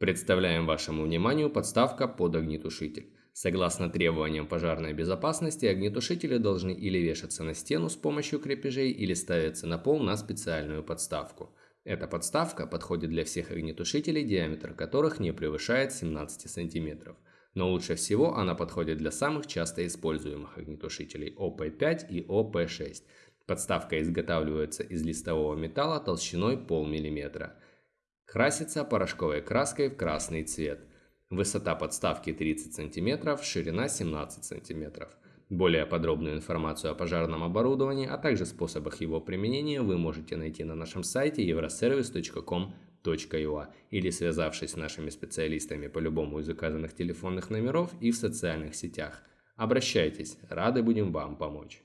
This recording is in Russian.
Представляем вашему вниманию подставка под огнетушитель. Согласно требованиям пожарной безопасности, огнетушители должны или вешаться на стену с помощью крепежей, или ставиться на пол на специальную подставку. Эта подставка подходит для всех огнетушителей, диаметр которых не превышает 17 см. Но лучше всего она подходит для самых часто используемых огнетушителей ОП5 и ОП6. Подставка изготавливается из листового металла толщиной полмиллиметра. Красится порошковой краской в красный цвет. Высота подставки 30 см, ширина 17 см. Более подробную информацию о пожарном оборудовании, а также способах его применения вы можете найти на нашем сайте euroservice.com.ua или связавшись с нашими специалистами по любому из указанных телефонных номеров и в социальных сетях. Обращайтесь, рады будем вам помочь.